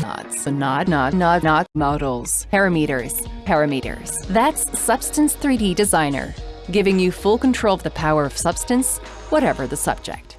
Knots, nod, nod, nod, nod, models, parameters, parameters. That's Substance 3D Designer, giving you full control of the power of substance, whatever the subject.